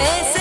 Es